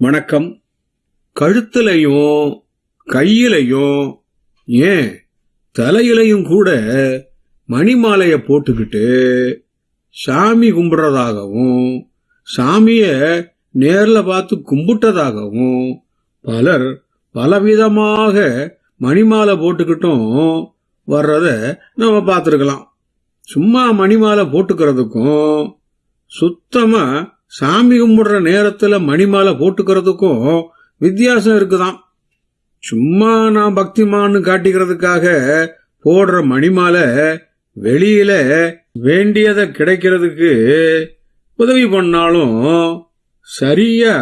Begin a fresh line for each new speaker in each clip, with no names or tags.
வணக்கம். கழுத்துலையும் கையிலையும் ஏன் தலையிலையும் கூட மணிமாலைய போட்டுக்கிட்டு சாமி கும்பிட்றதாகவும் சாமிய நேர்ல பார்த்து கும்பிட்டதாகவும் பலர் பலவிதமாக மணிமாலை போட்டுக்கிட்டும் வர்றத நம்ம பார்த்துருக்கலாம். சும்மா மணிமாலை போட்டுக்கிறதுக்கும் சுத்தமாக சாமி கும்பிடுற நேரத்துல மணிமாலை போட்டுக்கிறதுக்கும் வித்தியாசம் இருக்குதான். சும்மா நான் பக்திமான்னு காட்டிக்கிறதுக்காக போடுற மணிமாலை வெளியில வேண்டியதை கிடைக்கிறதுக்கு உதவி பண்ணாலும் சரியா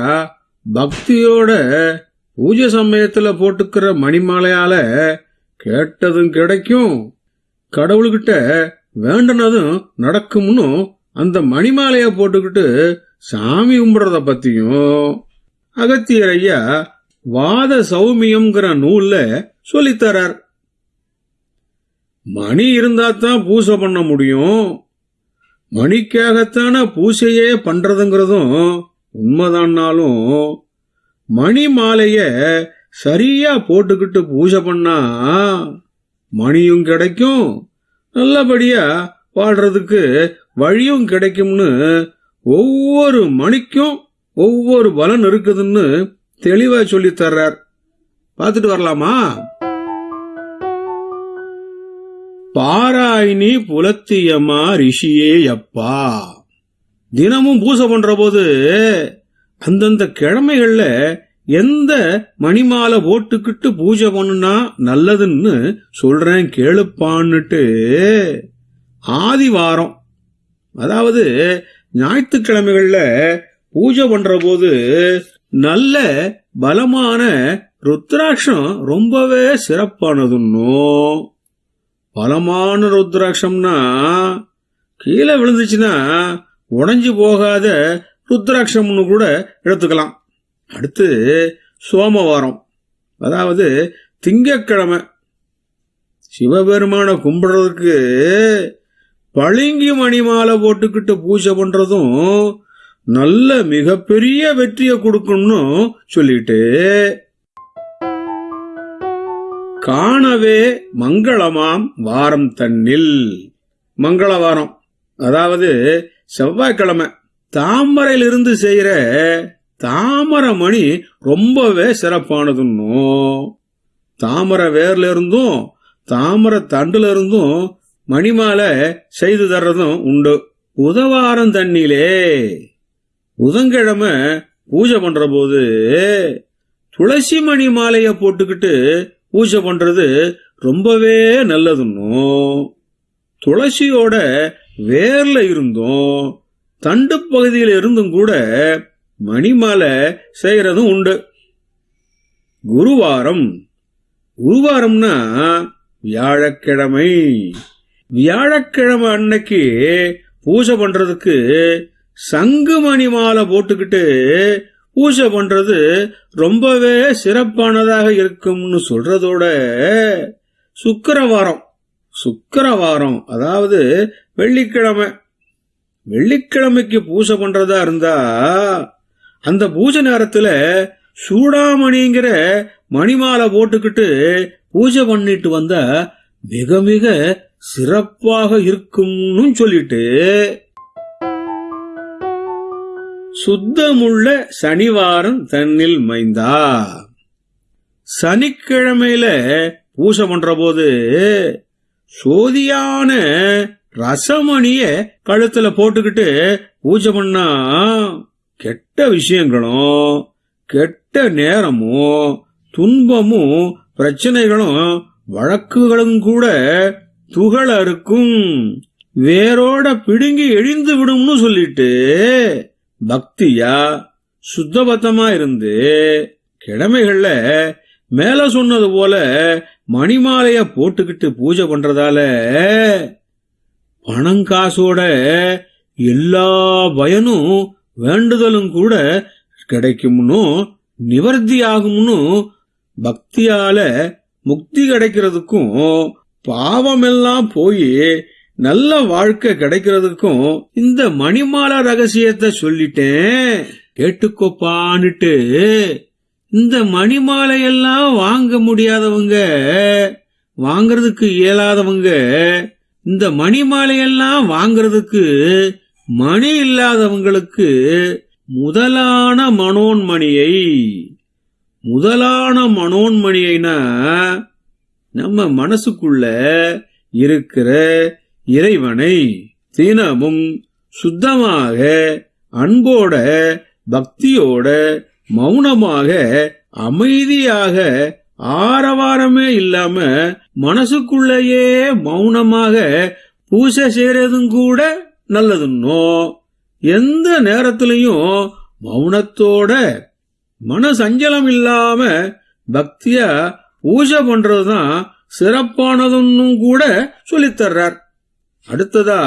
பக்தியோட பூஜை சமயத்துல போட்டுக்கிற மணிமாலையால கேட்டதும் கிடைக்கும். கடவுள்கிட்ட வேண்டுனதும் நடக்கும்னு அந்த மணிமாலைய போட்டுக்கிட்டு சாமி கும்பிடுறத பத்தியும் அகத்தியர் ஐயா வாத சௌமியம்ங்கிற நூல்ல சொல்லித்தரார் மணி இருந்தாதான் பூசை பண்ண முடியும். மணிக்காகத்தான பூசையே பண்றதுங்கிறதும் உண்மைதான்னாலும் மணி மாலைய சரியா போட்டுக்கிட்டு பூஜை பண்ணா மணியும் கிடைக்கும் நல்லபடியா வாழ்றதுக்கு வழியும் கிடைக்கும்னு ஒவ்வொரு மணிக்கும் ஒவ்வொரு பலன் இருக்குதுன்னு தெளிவா சொல்லி தர்றார். பார்த்துட்டு வரலாமா? பாராயினி புலத்தியமா ரிஷியே அப்பா தினமும் பூசை பண்ற போது அந்தந்த கிழமைகள்ல எந்த மணிமாலை போட்டுக்கிட்டு பூஜை பண்ணுனா நல்லதுன்னு சொல்றேன் கேளுப்பான்னுட்டு ஆதிவாரம். அதாவது ஞாயிற்றுக்கிழமைகள்ல பூஜை பண்ற போது நல்ல பலமான ருத்ராட்சம் ரொம்பவே சிறப்பானதுன்னும் பலமான ருத்ராட்சம்னா கீழே விழுந்துச்சுன்னா உடஞ்சி போகாத ருத்ராட்சம்னு கூட எடுத்துக்கலாம். அடுத்து சோமவாரம். அதாவது திங்கக்கிழமை சிவபெருமான கும்பிடுறதுக்கு பளிங்கு மணிமாலை போட்டுக்கிட்டு பூஜை பண்றதும் நல்ல மிகப்பெரிய வெற்றியை கொடுக்கும்னு சொல்லிட்டு காணவே மங்களமாம் வாரம் தன்னில். மங்களவாரம். அதாவது செவ்வாய்க்கிழமை. தாமரையிலிருந்து செய்யற தாமரை மணி ரொம்பவே சிறப்பானதுன்னும் தாமரை வேர்ல இருந்தும் தாமரை தண்டுல இருந்தும் மணிமாலை செய்து தர்றதும் உண்டு. உதவாரம் தண்ணியிலே புதன்கிழமை பூஜை பண்ற போது துளசி மணி மாலைய போட்டுக்கிட்டு பூஜை பண்றது ரொம்பவே நல்லதுன்னும் துளசியோட வேர்ல இருந்தும் தண்டு பகுதியில் இருந்தும் கூட மணிமாலை செய்யறதும் உண்டு. குருவாரம். குருவாரம்னா வியாழக்கிழமை. வியாழக்கிழமை அன்னைக்கு பூஜை பண்றதுக்கு சங்கு மணி மாலை போட்டுக்கிட்டு பூஜை பண்றது ரொம்பவே சிறப்பானதாக இருக்கும்னு சொல்றதோட சுக்கரவாரம் சுக்கரவாரம் அதாவது வெள்ளிக்கிழமை. வெள்ளிக்கிழமைக்கு பூஜை பண்றதா இருந்தா அந்த பூஜை நேரத்துல சூடாமணிங்கிற மணிமாலை போட்டுக்கிட்டு பூஜை பண்ணிட்டு வந்தா மிக மிக சிறப்பாக இருக்கும்னு சொல்லிட்டு சுத்தமுள்ள சனிவாரம் தன்னில் மைந்தா. சனிக்கிழமையில பூஜை பண்ற போது சோதியான ரசமணிய கழுத்துல போட்டுக்கிட்டு பூஜை பண்ணா கெட்ட விஷயங்களும் கெட்ட நேரமும் துன்பமும் பிரச்சனைகளும் வழக்குகளும் கூட துகளருக்கும் வேரோட பிடுங்கி எழிந்து விடும்னு சொல்லிட்டு பக்தியா சுத்தபத்தமா இருந்து கிழமைகள்ல மேல சொன்னது போல மணிமாலைய போட்டுக்கிட்டு பூஜை பண்றதால பணம் காசோட எல்லா பயனும் வேண்டுதலும் கூட கிடைக்கும்னு நிவர்த்தி ஆகும்னு பக்தியால முக்தி கிடைக்கிறதுக்கும் பாவமெல்லாம் போய் நல்ல வாழ்க்கை கிடைக்கிறதுக்கும் இந்த மணிமாலா ரகசியத்தை சொல்லிட்டேன். கேட்டுக்கோப்பான்னுட்டு இந்த மணிமாலையெல்லாம் வாங்க முடியாதவங்க வாங்கறதுக்கு இயலாதவங்க இந்த மணிமாலையெல்லாம் வாங்கறதுக்கு மணி இல்லாதவங்களுக்கு முதலான மனோன்மணியை முதலான மனோன்மணியைனா நம்ம மனசுக்குள்ள இருக்கிற இறைவனை தினமும் சுத்தமாக அன்போட பக்தியோட மௌனமாக அமைதியாக ஆரவாரமே இல்லாம மனசுக்குள்ளேயே மௌனமாக பூசை செய்யறதும் கூட நல்லதுன்னோ எந்த நேரத்திலையும் மௌனத்தோட மன சஞ்சலம் இல்லாம பக்தியா பூஜை பண்றதுதான் சிறப்பானதுன்னு கூட சொல்லித் தர்றார். அடுத்ததா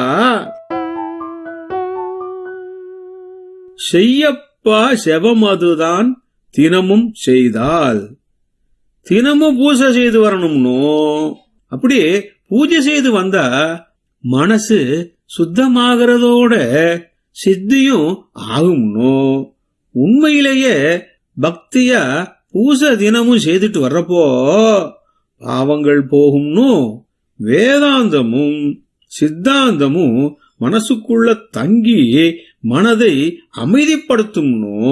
செய்யப்பா செவமதுதான் தினமும் செய்தால். தினமும் பூஜை செய்து வரணும்னோ? அப்படி பூஜை செய்து வந்தா மனசு சுத்தமாகிறதோட சித்தியும் ஆகும்னோ? உண்மையிலேயே பக்தியா பூசை தினமும் செய்துட்டு வர்றப்போ பாவங்கள் போகும்னு வேதாந்தமும் சித்தாந்தமும் மனசுக்குள்ள தங்கி மனதை அமைதிப்படுத்தும்னோ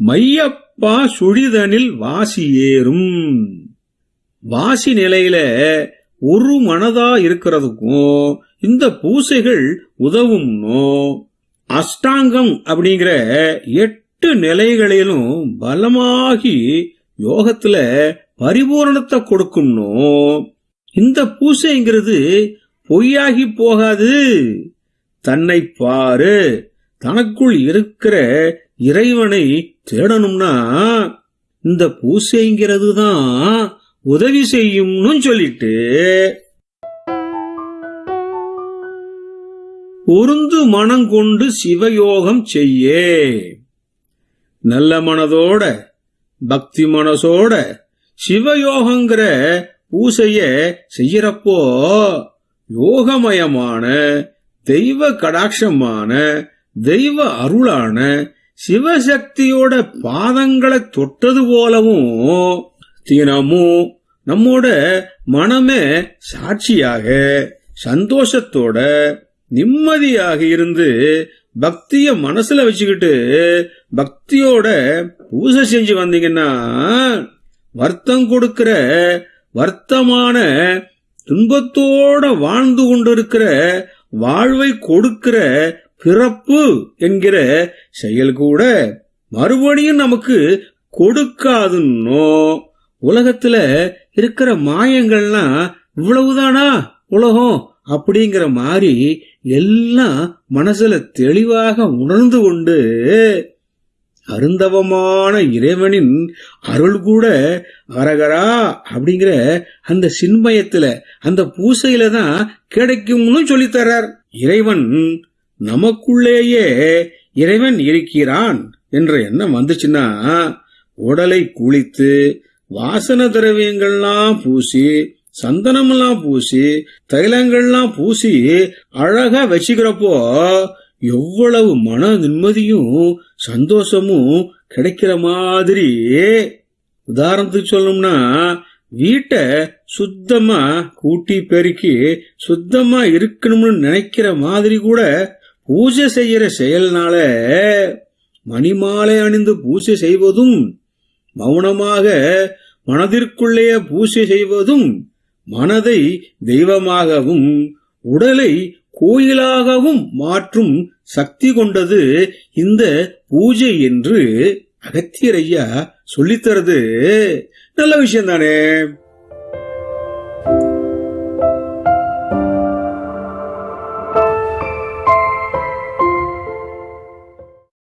மையப்பா சுழிதனில் வாசி ஏறும். வாசி நிலையில ஒரு மனதா இருக்கிறதுக்கும் இந்த பூசைகள் உதவும்னோ அஷ்டாங்கம் அப்படிங்கிற எட்டு நிலைகளிலும் பலமாகி யோகத்துல பரிபூரணத்தை கொடுக்கும்னோ? இந்த பூசைங்கிறது பொய்யாகி போகாது. தன்னை பாரு. தனக்குள் இருக்கிற இறைவனை தேடணும்னா இந்த பூசைங்கிறது தான் உதவி செய்யும்னு சொல்லிட்டு பொருந்து மனம் கொண்டு சிவயோகம் செய்யே. நல்ல மனதோட பக்தி மனசோட சிவயோகங்கிற பூசைய செய்யறப்போ யோகமயமான தெய்வ கடாட்சமான தெய்வ அருளான சிவசக்தியோட பாதங்களை தொட்டது போலவும் தினமும் நம்மோட மனமே சாட்சியாக சந்தோஷத்தோட நிம்மதியாக இருந்து பக்திய மனசுல வச்சுக்கிட்டு பக்தியோட பூஜை செஞ்சு வந்தீங்கன்னா வருத்தம் கொடுக்கிற வருத்தமான துன்பத்தோட வாழ்ந்து கொண்டிருக்கிற வாழ்வை கொடுக்கிற பிறப்பு என்கிற செயல் கூட மறுபடியும் நமக்கு கொடுக்காதுன்னோ உலகத்துல இருக்கிற மாயங்கள்லாம் இவ்வளவுதானா உலகம் அப்படிங்கிற மாதிரி எல்லாம் மனசுல தெளிவாக உணர்ந்து கொண்டு அருந்தவமான இறைவனின் அருள் கூட அரகரா அப்படிங்கிற அந்த சின்மயத்துல அந்த பூசையில தான் கிடைக்கும்னு சொல்லித்தரார் இறைவன் நமக்குள்ளேயே இறைவன் இருக்கிறான் என்ற எண்ணம் வந்துச்சுன்னா உடலை குளித்து வாசன திரவியங்கள்லாம் பூசி சந்தனமெல்லாம் பூசி தைலங்கள்லாம் பூசி அழகா வச்சுக்கிறப்போ எவ்வளவு மன நிம்மதியும் சந்தோஷமும் கிடைக்கிற மாதிரி. உதாரணத்துக்கு சொல்லணும்னா வீட்டை சுத்தமா கூட்டி பெருக்கி சுத்தமா இருக்கணும்னு நினைக்கிற மாதிரி கூட பூஜை செய்யற செயல்னால மணிமாலை அணிந்து பூஜை செய்வதும் மௌனமாக மனதிற்குள்ளேயே பூஜை செய்வதும் மனதை தெய்வமாகவும் உடலை கோயிலாகவும் மாற்றும் சக்தி கொண்டது இந்த பூஜை என்று அகத்தியர் ஐயா சொல்லித்தரது. நல்ல விஷயம் தானே